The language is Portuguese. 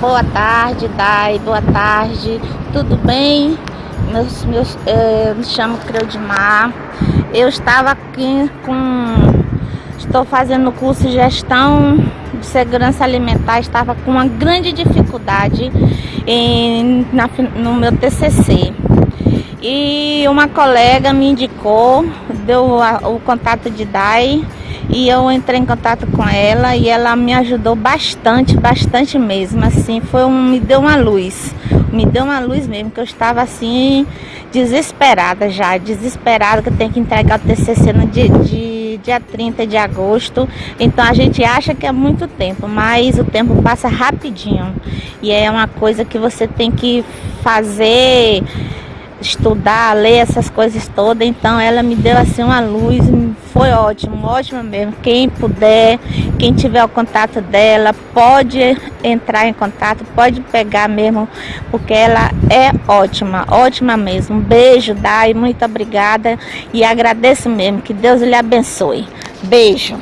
Boa tarde, Dai, boa tarde. Tudo bem? Meus, meus, é, me chamo Creudimar. Eu estava aqui com... Estou fazendo o curso de gestão de segurança alimentar. Estava com uma grande dificuldade em, na, no meu TCC. E uma colega me indicou, deu a, o contato de Dai e eu entrei em contato com ela e ela me ajudou bastante, bastante mesmo, assim, foi um, me deu uma luz, me deu uma luz mesmo, que eu estava assim, desesperada já, desesperada que eu tenho que entregar o TCC no dia, de, dia 30 de agosto, então a gente acha que é muito tempo, mas o tempo passa rapidinho, e é uma coisa que você tem que fazer estudar, ler essas coisas todas, então ela me deu assim uma luz, foi ótimo, ótimo mesmo. Quem puder, quem tiver o contato dela, pode entrar em contato, pode pegar mesmo, porque ela é ótima, ótima mesmo. Um beijo, Dai, muito obrigada e agradeço mesmo, que Deus lhe abençoe. Beijo.